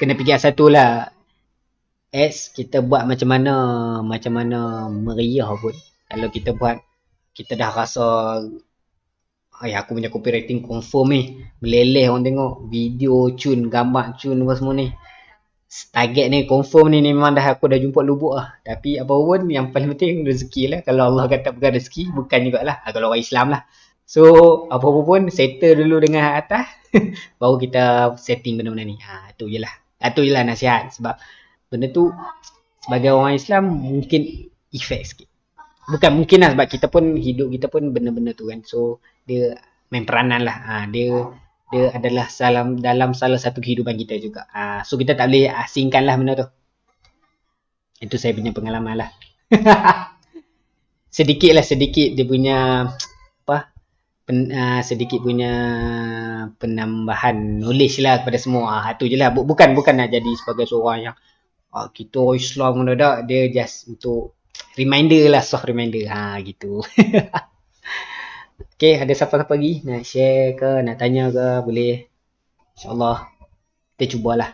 kena fikir satu lah. As kita buat macam mana macam mana meriah pun. Kalau kita buat kita dah rasa Ay, aku punya copywriting confirm ni. Meleleh orang tengok video cun gambar cun apa semua ni. Target ni confirm ni, ni memang dah aku dah jumpa lubuk lah. Tapi apa pun yang paling penting rezeki lah. Kalau Allah kata bukan rezeki bukan jugalah. Ha, kalau orang Islam lah. So apa-apa pun settle dulu dengan atas baru kita setting benda-benda ni. Ha, tu je lah ha, tu je lah nasihat sebab benda tu sebagai orang Islam mungkin efek sikit. Bukan mungkin lah sebab kita pun hidup kita pun benda-benda tu kan. So dia main peranan lah. Ha, dia dia adalah salam dalam salah satu kehidupan kita juga. Ha, so kita tak boleh asingkan lah benda tu. Itu saya punya pengalaman lah. Sedikit lah sedikit dia punya apa pen, uh, sedikit punya penambahan knowledge lah kepada semua. Ha, tu je lah. Bukan bukan nak jadi sebagai seorang yang uh, kita Islam mendadak dia just untuk reminder lah soft reminder. Ha gitu. Okay, ada siapa-siapa lagi nak share ke, nak tanya ke, boleh. InsyaAllah, kita cubalah.